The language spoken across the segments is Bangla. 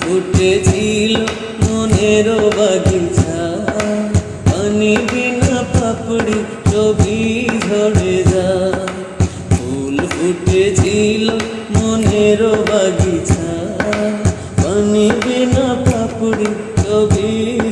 ফুটেছিল মনের বাগিচা। পানি বিনা পাপড়ি ছবি ঝরে যা। ফুল ফুটেছিল মনের বাগিচা। পানি বিনা পাপড়ি ছবি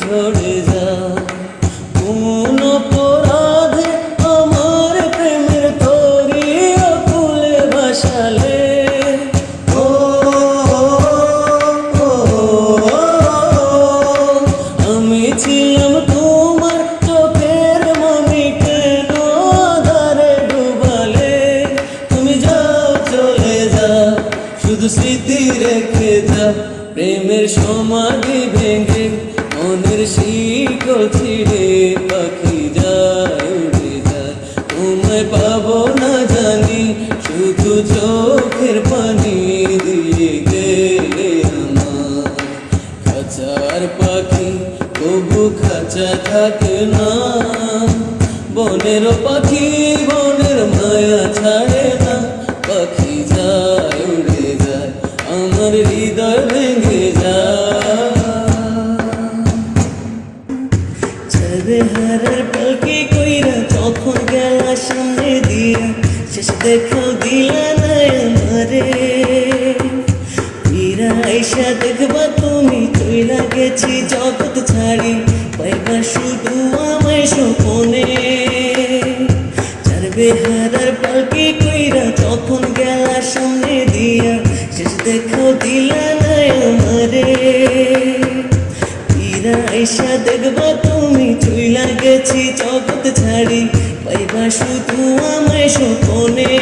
শুধু স্মৃতি রেখে যা, প্রেমের সমাধি ভেঙে, মনের শিকল ছিঁড়ে পাখি যায় উড়ে যায়। তোমায় পাবো না জানি, শুধু চোখের পানি দিয়ে গেলে আমার। খাঁচার পাখি, তবু খাঁচা থাকে না। বনের পাখি, বনের মায়া ছাড়ে না সামনে দিয়া শেষ দেখাও দিলা না আমারে ফিরা আইসা দেখবা তুমি চইলা গেছি জগৎ ছাড়ি, পাইবা শুধু আমায় স্বপনে। চারবে হারার পালকি কইরা যখন গেলা সামনে দিয়া শেষ দেখাও দিলা না আমারে ফিরা আইসা দেখবা তুমি চইলা গেছি জগৎ ছাড়ি পাইবা শুধু আমায় সপনে